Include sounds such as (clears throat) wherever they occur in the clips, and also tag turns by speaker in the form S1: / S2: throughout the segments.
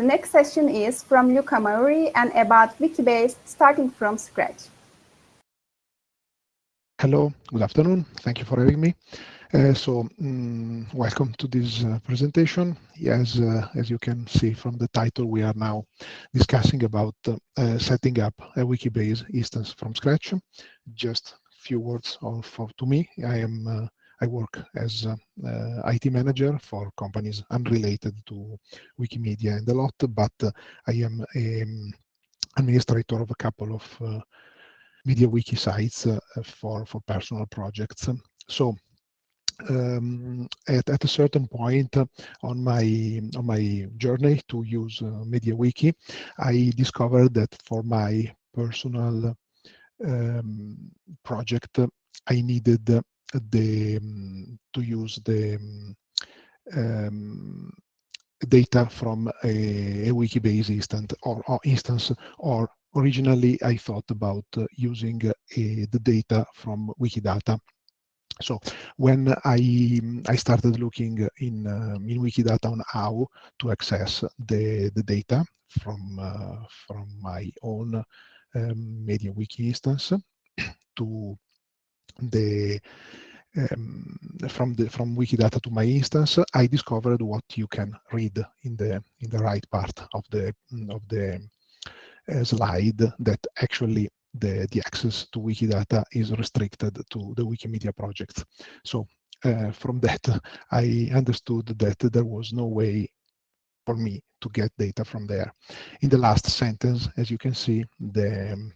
S1: The next session is from Luca Mauri and about Wikibase starting from scratch.
S2: Hello, good afternoon. Thank you for having me. Uh, so, um, welcome to this uh, presentation. As, uh, as you can see from the title, we are now discussing about uh, uh, setting up a Wikibase instance from scratch. Just few words of, of, to me. I am uh, I work as IT manager for companies unrelated to Wikimedia and a lot, but I am an um, administrator of a couple of MediaWiki sites for, for personal projects. So um, at, at a certain point on my on my journey to use uh, MediaWiki, I discovered that for my personal um, project, I needed the um, to use the um, data from a, a Wikibase instance or, or, instance or originally I thought about uh, using uh, the data from Wikidata. So when I I started looking in um, in Wikidata on how to access the the data from uh, from my own um, MediaWiki instance to the um, from the from Wikidata to my instance, I discovered what you can read in the in the right part of the of the uh, slide that actually the, the access to Wikidata is restricted to the Wikimedia project. So uh, from (laughs) that, I understood that there was no way for me to get data from there. In the last sentence, as you can see, the,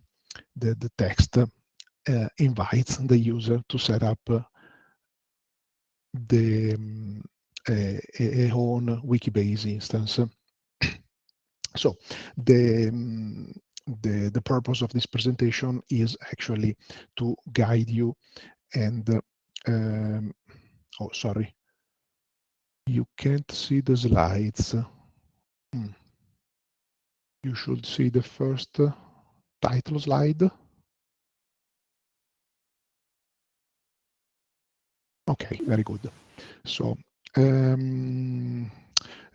S2: the, the text uh, invites the user to set up the um, a, a, own Wikibase instance. (clears throat) so the um, the, the purpose of this presentation is actually to guide you and, um, oh, sorry, you can't see the slides. Hmm. You should see the first uh, title slide. Okay, very good. So, um,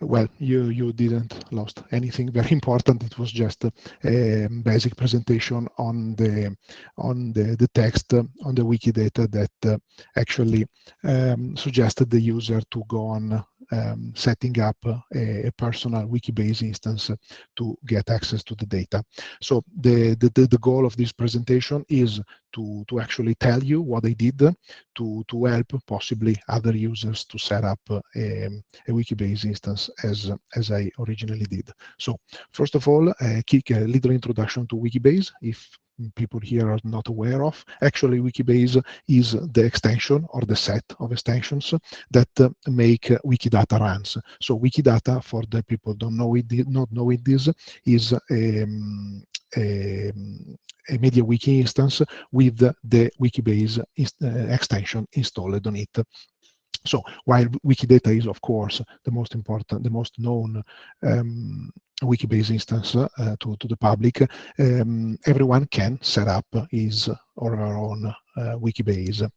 S2: well, you you didn't lost anything very (laughs) important. It was just a basic presentation on the on the the text on the Wikidata that uh, actually um, suggested the user to go on um, setting up a, a, personal Wikibase instance to get access to the data. So the, the, the goal of this presentation is to, to actually tell you what I did to, to help possibly other users to set up a, a Wikibase instance as, as I originally did. So first of all, a quick a little introduction to Wikibase. If people here are not aware of. Actually, Wikibase is the extension or the set of extensions that uh, make Wikidata runs. So Wikidata, for the people don't know it, not knowing this, is um, a, a MediaWiki instance with the Wikibase uh, extension installed on it. So while Wikidata is, of course, the most important, the most known um, Wikibase instance uh, to, to the public, um, everyone can set up his or her own uh, Wikibase.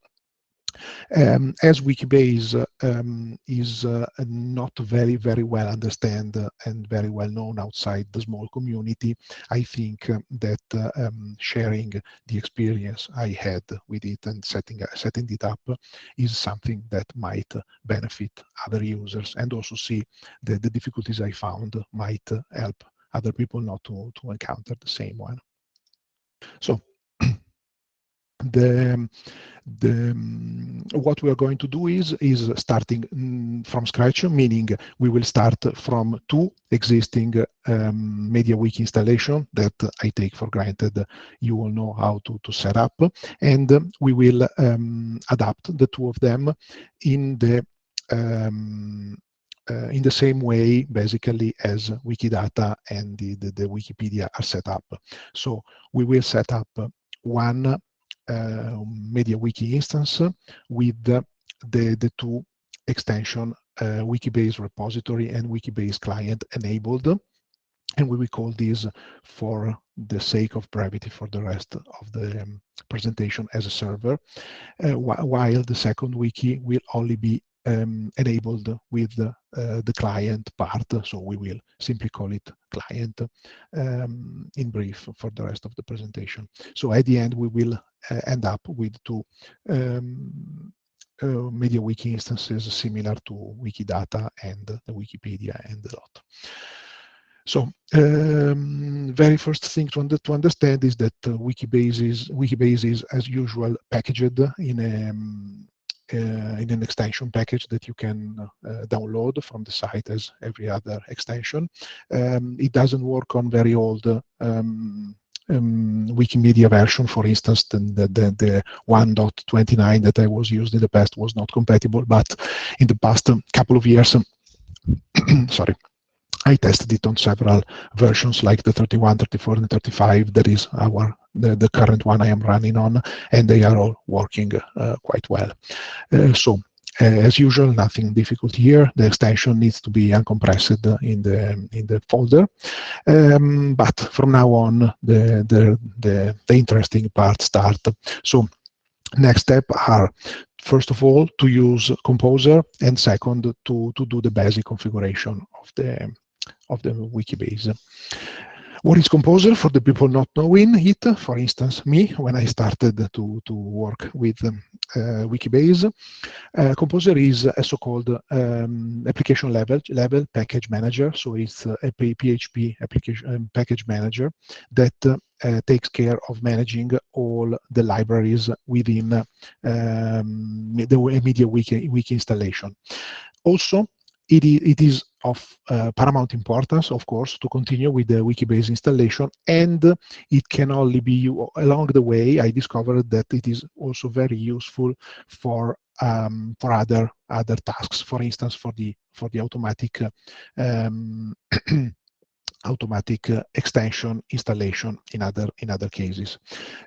S2: Um, as Wikibase um, is uh, not very, very well understood and very well known outside the small community, I think uh, that uh, um, sharing the experience I had with it and setting, setting it up is something that might benefit other users and also see that the difficulties I found might help other people not to, to encounter the same one. So the the what we are going to do is is starting um, from scratch meaning we will start from two existing um, MediaWiki installation that I take for granted. You all know how to, to set up. And we will um, adapt the two of them in the um, uh, in the same way basically as Wikidata and the, the, the Wikipedia are set up. So we will set up one MediaWiki instance with the, the, two extension uh, Wikibase repository and Wikibase client enabled. And we will call this for the sake of brevity for the rest of the um, presentation as a server, uh, wh while the second wiki will only be um, enabled with uh, the client part. So we will simply call it client um, in brief for the rest of the presentation. So at the end, we will uh, end up with two um, uh, instances similar to Wikidata and the Wikipedia and the lot. So, um, very first thing to, under, to understand is that uh, Wikibase is as usual packaged in a um, in an extension package that you can uh, download from the site as every other extension. Um, it doesn't work on very old um, um, Wikimedia version, for instance, the, the, the 1.29 that I was used in the past was not compatible, but in the past um, couple of years, um, (clears throat) sorry, I tested it on several versions like the 31, 34, and 35. That is our the, the current one I am running on, and they are all working uh, quite well. Uh, so uh, as usual, nothing difficult here. The extension needs to be uncompressed in the in the folder. Um, but from now on, the, the the the interesting part start. So next step are first of all to use Composer, and second to to do the basic configuration of the of the Wikibase. What is Composer for the people not knowing it? For instance, me, when I started to, to work with um, uh, Wikibase, uh, Composer is a so-called um, application level, level package manager. So it's a PHP application um, package manager that uh, takes care of managing all the libraries within um, the MediaWiki wiki installation. Also, it is of uh, paramount importance, of course, to continue with the Wikibase installation, and it can only be along the way. I discovered that it is also very useful for um, for other other tasks. For instance, for the for the automatic um, (clears throat) automatic uh, extension installation in other in other cases.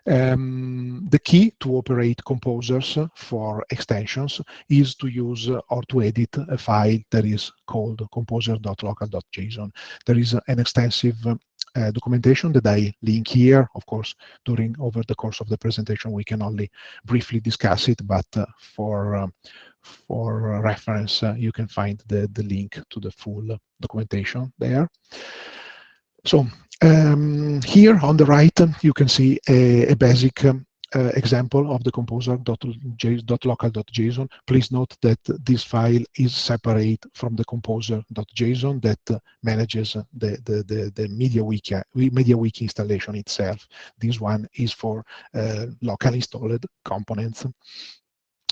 S2: Um, the key to operate composers for extensions is to use uh, or to edit a file that is called composer.local.json. There is an extensive uh, documentation that I link here. Of course, during over the course of the presentation, we can only briefly discuss it, but uh, for um, for reference, uh, you can find the, the link to the full documentation there. So um, here on the right, you can see a, a basic um, uh, example of the composer.local.json. Please note that this file is separate from the composer.json that uh, manages the, the, the, the MediaWiki, MediaWiki installation itself. This one is for uh, local installed components.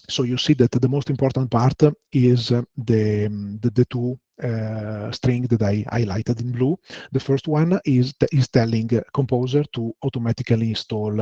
S2: So you see that the most important part is the, the, the two uh, string that I highlighted in blue. The first one is, is telling Composer to automatically install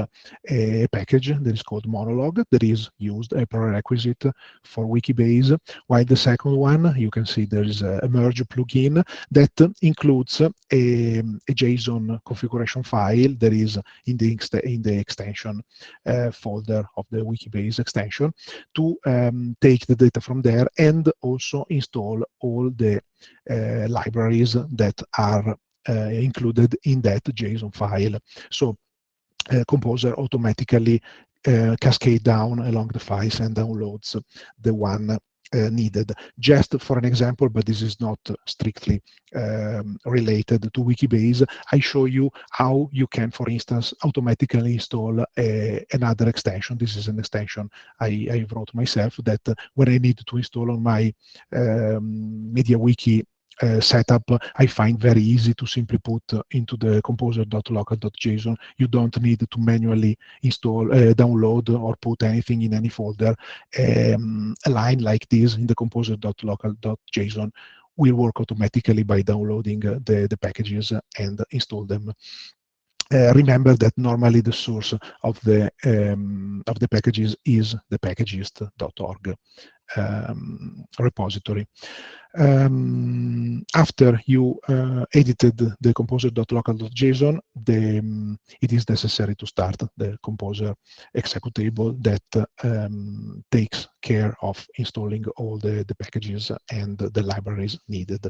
S2: a package that is called Monolog that is used a prerequisite for Wikibase, while the second one, you can see there is a merge plugin that includes a, a JSON configuration file that is in the, in the extension uh, folder of the Wikibase extension to um, take the data from there and also install all the libraries that are uh, included in that JSON file. So uh, Composer automatically uh, cascade down along the files and downloads the one uh, needed. Just for an example, but this is not strictly um, related to Wikibase, I show you how you can, for instance, automatically install a, another extension. This is an extension I, I wrote myself that uh, when I need to install on my um, MediaWiki uh, setup, I find very easy to simply put into the composer.local.json. You don't need to manually install, uh, download, or put anything in any folder. Um, a line like this in the composer.local.json will work automatically by downloading uh, the, the packages and install them uh, remember that normally the source of the um, of the packages is the packagist.org um, repository. Um, after you uh, edited the composer.local.json, um, it is necessary to start the composer executable that um, takes care of installing all the, the packages and the libraries needed.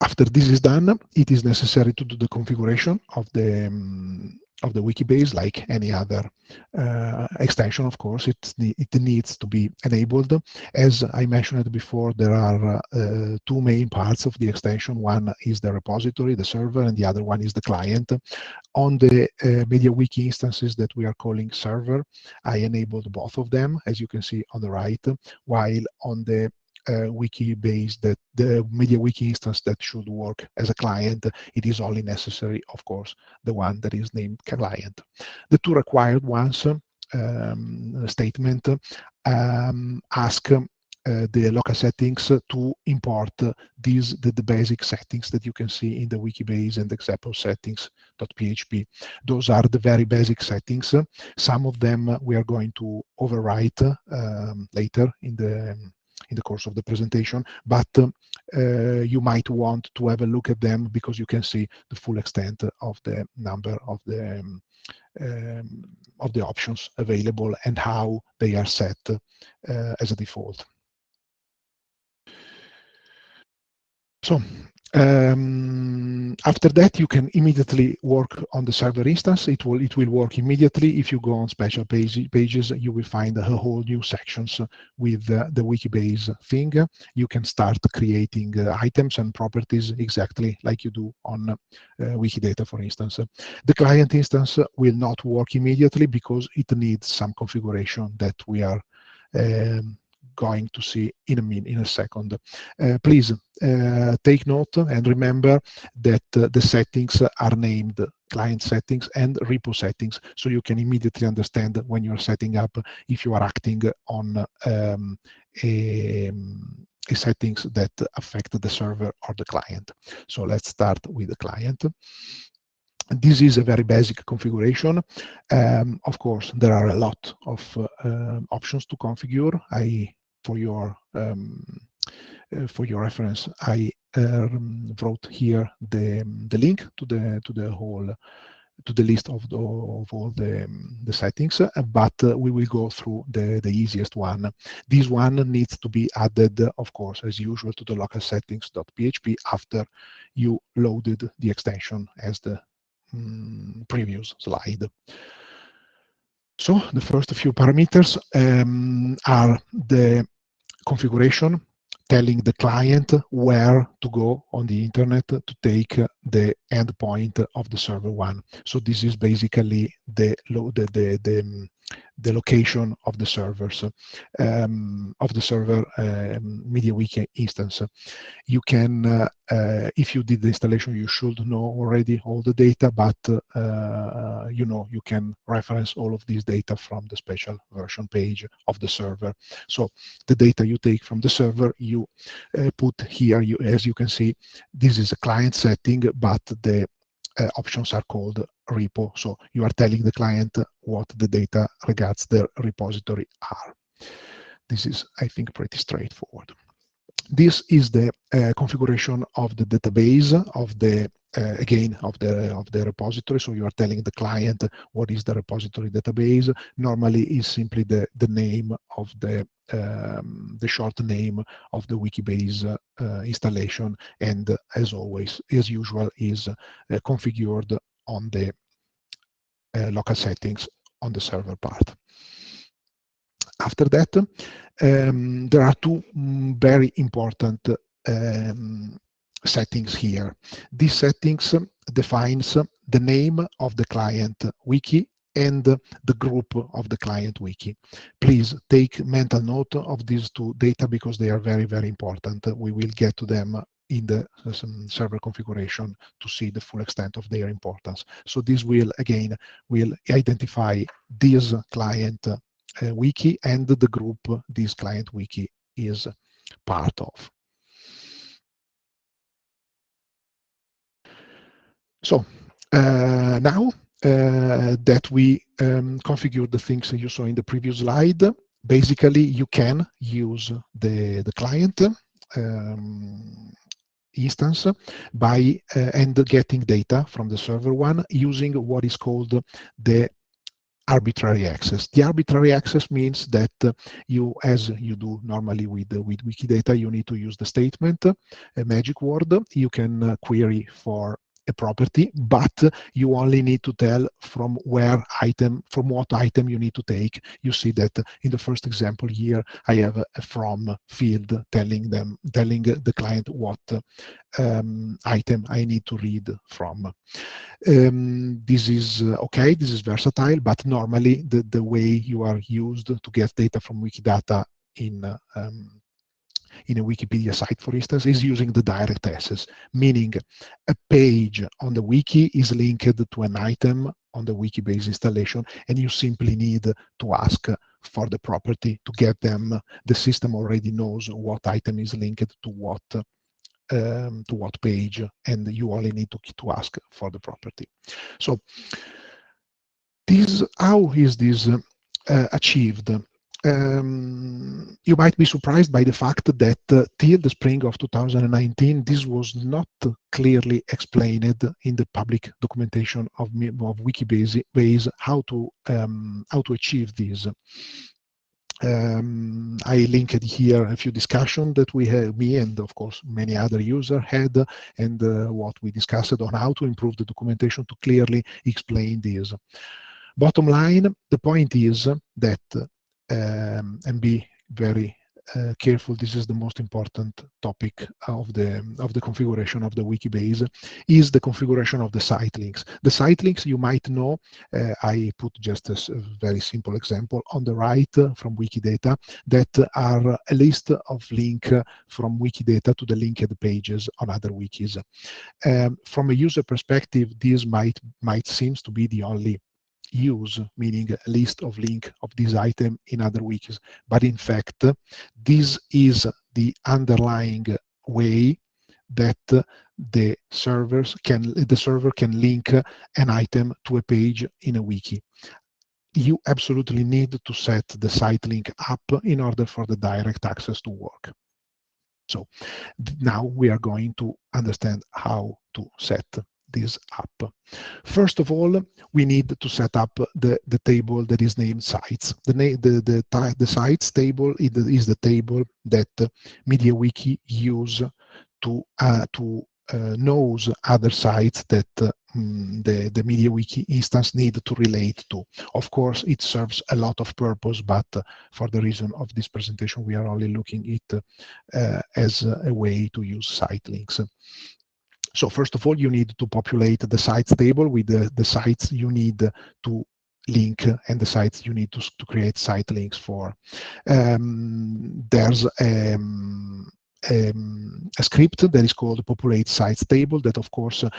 S2: After this is done, it is necessary to do the configuration of the um, of the Wikibase, like any other uh, extension, of course, it, it needs to be enabled. As I mentioned before, there are uh, two main parts of the extension. One is the repository, the server, and the other one is the client. On the uh, MediaWiki instances that we are calling server, I enabled both of them, as you can see on the right, while on the wiki base that the MediaWiki instance that should work as a client, it is only necessary, of course, the one that is named client. The two required ones, um, statement, um, ask uh, the local settings to import these the, the, basic settings that you can see in the Wikibase and example settings.php. Those are the very basic settings. Some of them we are going to overwrite um, later in the in the course of the presentation, but uh, you might want to have a look at them because you can see the full extent of the number of the um, um, of the options available and how they are set uh, as a default. So um, after that, you can immediately work on the server instance. It will it will work immediately. If you go on special page, pages, you will find a whole new sections with uh, the Wikibase thing. You can start creating uh, items and properties exactly like you do on uh, Wikidata, for instance. The client instance will not work immediately because it needs some configuration that we are um, going to see in a minute, in a second. Uh, please uh, take note and remember that uh, the settings are named client settings and repo settings, so you can immediately understand when you're setting up if you are acting on um, a, a settings that affect the server or the client. So let's start with the client. This is a very basic configuration. Um, of course, there are a lot of uh, options to configure. I for your um, uh, for your reference, I um, wrote here the the link to the to the whole to the list of, the, of all the, um, the settings, uh, but uh, we will go through the, the easiest one. This one needs to be added, of course, as usual, to the local settings.php after you loaded the extension as the um, previous slide. So the first few parameters um, are the configuration telling the client where to go on the internet to take the endpoint of the server one. So this is basically the the the, the, the location of the servers um, of the server um, MediaWiki instance. You can, uh, uh, if you did the installation, you should know already all the data, but uh, you know you can reference all of these data from the special version page of the server. So the data you take from the server, you uh, put here. You, as you can see, this is a client setting, but the uh, options are called repo. So you are telling the client what the data regards the repository are. This is, I think, pretty straightforward. This is the uh, configuration of the database of the uh, again of the of the repository. So you are telling the client what is the repository database. Normally is simply the the name of the um, the short name of the wikibase uh, installation. And as always as usual is uh, configured on the uh, local settings on the server part after that um, there are two mm, very important um, settings here. These settings defines the name of the client wiki and the group of the client wiki. Please take mental note of these two data because they are very, very important. We will get to them in the server configuration to see the full extent of their importance. So this will, again, will identify this client wiki and the group this client wiki is part of. So uh, now uh, that we um, configured the things you saw in the previous slide, basically you can use the, the client um, instance by uh, and getting data from the server one using what is called the arbitrary access. The arbitrary access means that uh, you, as you do normally with, uh, with Wikidata, you need to use the statement, a magic word. You can uh, query for a property, but you only need to tell from where item, from what item you need to take. You see that in the first example here, I have a from field telling them, telling the client what um, item I need to read from. Um, this is uh, okay, this is versatile, but normally the, the way you are used to get data from Wikidata in um, in a Wikipedia site, for instance, is using the direct access, meaning a page on the wiki is linked to an item on the Wikibase installation, and you simply need to ask for the property to get them. The system already knows what item is linked to what um, to what page, and you only need to, to ask for the property. So this, how is this uh, achieved? Um, you might be surprised by the fact that uh, till the spring of 2019, this was not clearly explained in the public documentation of, of Wikibase how to um, how to achieve this. Um, I linked here a few discussions that we had, me and of course many other users had, and uh, what we discussed on how to improve the documentation to clearly explain this. Bottom line, the point is that, um, and be very uh, careful, this is the most important topic of the, of the configuration of the Wikibase, is the configuration of the site links. The site links you might know, uh, I put just a, very simple example on the right uh, from Wikidata that are a list of link from Wikidata to the linked pages on other wikis. Um, from a user perspective, this might, might seems to be the only use, meaning a list of link of this item in other wikis. But in fact, this is the underlying way that the servers can the server can link an item to a page in a wiki. You absolutely need to set the site link up in order for the direct access to work. So now we are going to understand how to set this up. First of all, we need to set up the, the table that is named sites. The, the, the, the sites table is the table that MediaWiki use to, uh, to uh, knows other sites that uh, the, the MediaWiki instance need to relate to. Of course, it serves a lot of purpose, but for the reason of this presentation, we are only looking it uh, as a way to use site links. So first of all, you need to populate the sites table with the, the sites you need to link and the sites you need to, to create site links for. Um, there's um, um, a script that is called populate sites table that of course uh,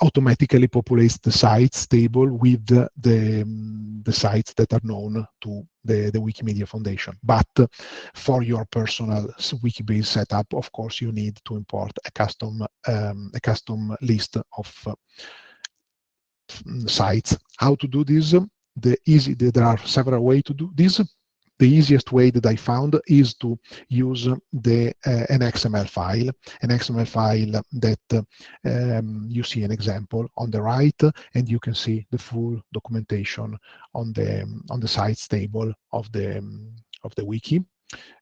S2: automatically populates the sites table with the, the, um, the, sites that are known to the, the Wikimedia Foundation. But for your personal Wikibase setup, of course, you need to import a custom, um, a custom list of uh, sites. How to do this? The easy, there are several ways to do this the easiest way that I found is to use the uh, an XML file, an XML file that um, you see an example on the right, and you can see the full documentation on the on the sites table of the of the wiki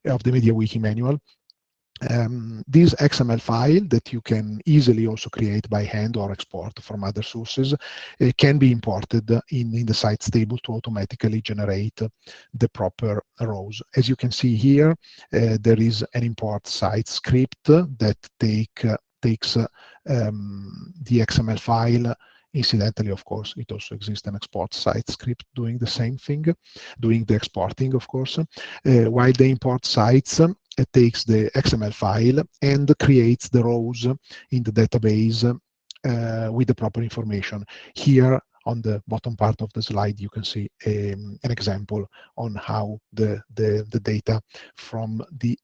S2: of the MediaWiki manual um, this XML file that you can easily also create by hand or export from other sources uh, can be imported in, in the sites table to automatically generate the proper rows. As you can see here, uh, there is an import site script that take, uh, takes um, the XML file Incidentally, of course, it also exists an export site script doing the same thing, doing the exporting, of course, uh, while the import sites it takes the XML file and creates the rows in the database uh, with the proper information. Here on the bottom part of the slide, you can see um, an example on how the, the, the data from the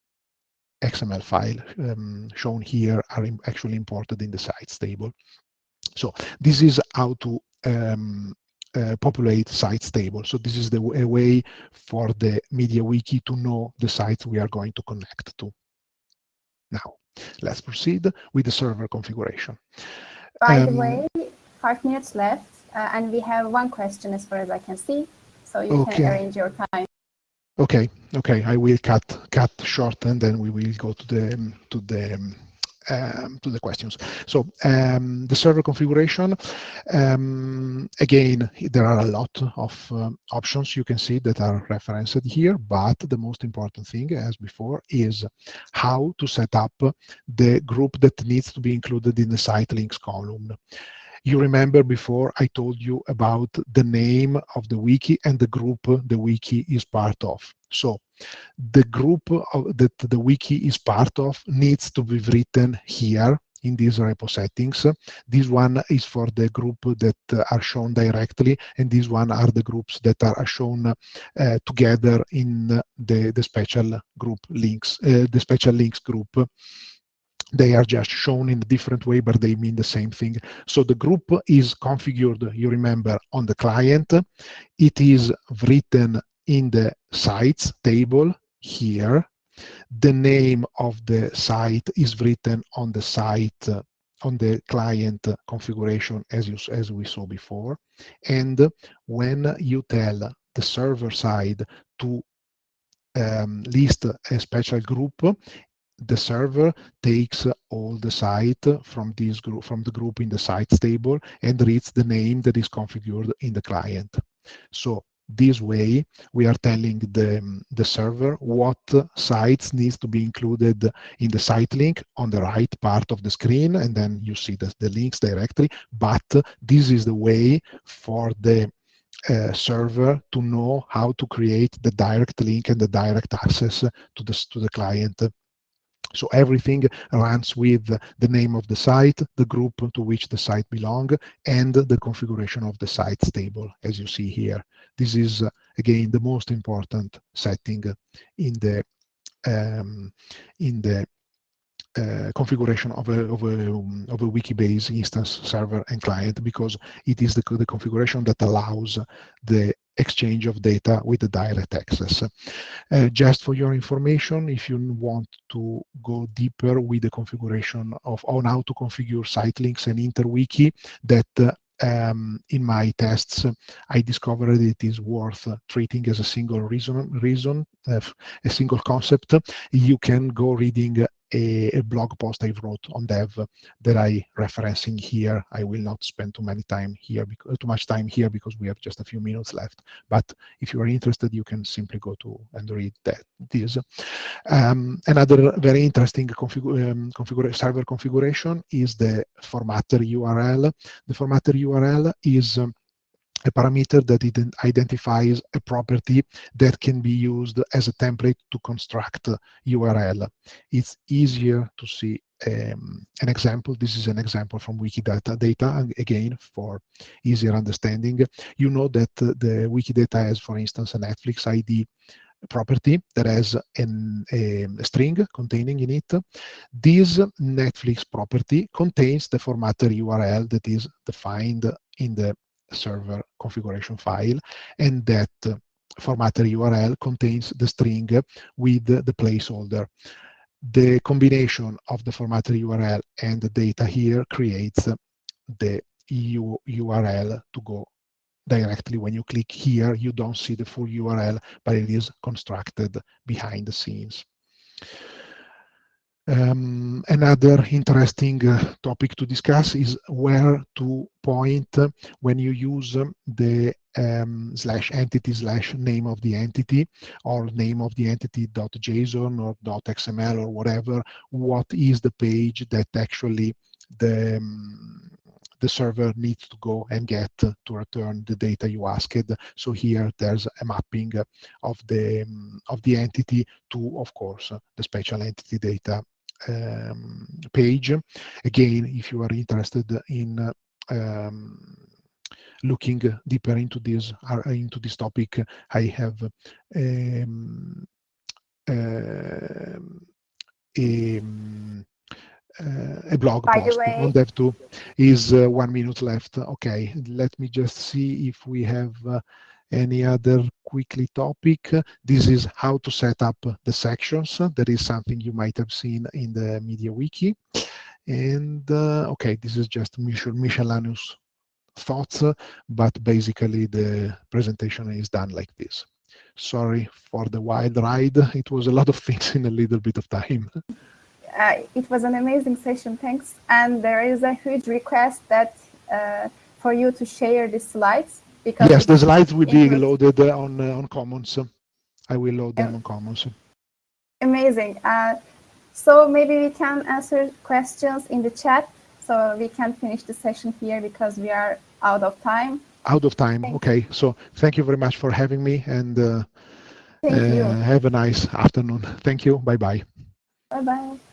S2: XML file um, shown here are actually imported in the sites table. So this is how to um, uh, populate sites table. So this is the a way for the MediaWiki to know the sites we are going to connect to. Now, let's proceed with the server configuration.
S1: By um, the way, five minutes left, uh, and we have one question as far as I can see, so you okay. can arrange your time.
S2: Okay, okay, I will cut cut short, and then we will go to the to the um, to the questions. So um, the server configuration, um, again, there are a lot of um, options you can see that are referenced here, but the most important thing, as before, is how to set up the group that needs to be included in the site links column. You remember before I told you about the name of the wiki and the group the wiki is part of. So the group of, that the wiki is part of needs to be written here in these repo settings. This one is for the group that are shown directly, and these one are the groups that are shown uh, together in the, the special group links, uh, the special links group they are just shown in a different way, but they mean the same thing. So the group is configured, you remember, on the client. It is written in the sites table here. The name of the site is written on the site, on the client configuration as, you, as we saw before. And when you tell the server side to um, list a special group, the server takes all the site from this group from the group in the sites table and reads the name that is configured in the client. So this way we are telling the, the server what sites needs to be included in the site link on the right part of the screen and then you see the, the links directly but this is the way for the uh, server to know how to create the direct link and the direct access to the to the client so everything runs with the name of the site, the group to which the site belongs, and the configuration of the sites table, as you see here. This is, again, the most important setting in the um, in the uh, configuration of a, of a, of a Wikibase instance server and client because it is the, the configuration that allows the exchange of data with the direct access. Uh, just for your information, if you want to go deeper with the configuration of on how to configure site links and interwiki, that uh, um, in my tests, I discovered it is worth treating as a single reason, reason uh, a single concept. You can go reading a, a, blog post I wrote on dev that I referencing here. I will not spend too many time here, too much time here because we have just a few minutes left. But if you are interested, you can simply go to and read that. This um, another very interesting config um, configura server configuration is the formatter URL. The formatter URL is um, a parameter that identifies a property that can be used as a template to construct URL. It's easier to see um, an example. This is an example from Wikidata data, again, for easier understanding. You know that the Wikidata has, for instance, a Netflix ID property that has an, a, a, string containing in it. This Netflix property contains the formatter URL that is defined in the server configuration file, and that formatter URL contains the string with the placeholder. The combination of the formatter URL and the data here creates the EU URL to go directly when you click here you don't see the full URL but it is constructed behind the scenes um, another interesting uh, topic to discuss is where to point when you use the um, slash entity slash name of the entity or name of the entity dot JSON or dot XML or whatever, what is the page that actually the um, the server needs to go and get to return the data you asked. So here there's a mapping of the um, of the entity to, of course, the special entity data um, page. Again, if you are interested in um, looking deeper into this uh, into this topic, I have um, uh, a, uh, a blog
S1: By
S2: post.
S1: way,
S2: on dev.to is uh, one minute left. Okay let me just see if we have uh, any other quickly topic. This is how to set up the sections. That is something you might have seen in the MediaWiki. And uh, okay, this is just miscellaneous thoughts, but basically the presentation is done like this. Sorry for the wild ride. It was a lot of things in a little bit of time.
S1: uh, it was an amazing session. Thanks. And there is a huge request that uh, for you to share the slides
S2: because yes, the slides will be loaded on uh, on Commons. I will load them on Commons.
S1: Amazing. Uh, so maybe we can answer questions in the chat. So we can finish the session here because we are out of time.
S2: Out of time. Thank okay. So thank you very much for having me and uh,
S1: uh,
S2: have a nice afternoon. Thank you. Bye bye.
S1: Bye bye.